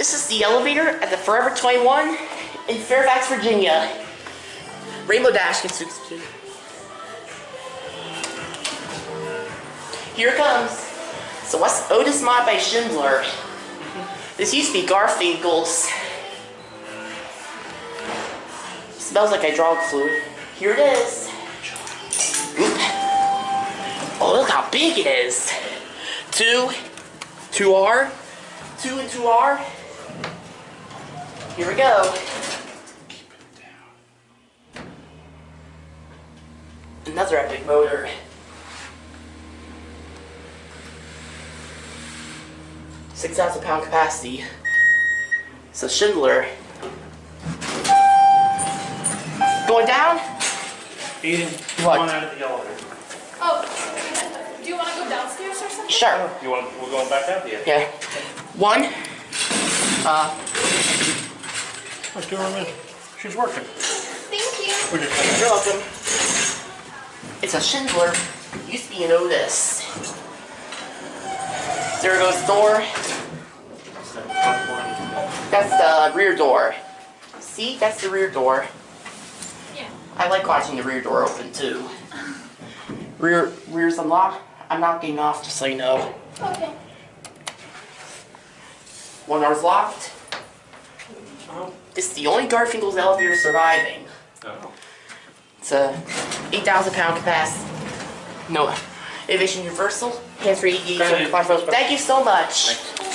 This is the elevator at the Forever 21 in Fairfax, Virginia. Rainbow Dash to Here it comes. So what's Otis Mod by Schindler? This used to be Garfinckel's. Smells like hydraulic fluid. Here it is. Oh, look how big it is. Two, 2R, 2 and 2R. Here we go. Another epic motor. Six thousand pound capacity. So Schindler. Going down? Eden, What? come on out of the elevator. Oh, do you want to go downstairs or something? Sure. You want, we're going back out there. Yeah. One. Uh, Let's give her a minute. She's working. Thank you. We're just you're welcome. It's a Schindler. Used to be an Otis. There goes the door. That's the rear door. See, that's the rear door. Yeah. I like watching the rear door open too. Rear rear's unlocked. I'm not getting off, just so you know. Okay. One door's locked. This is the only Garfinckel's elevator surviving. Oh. It's a 8,000 pound capacity. No, Aviation Universal, hands free, Thank you. Thank you so much. Thanks.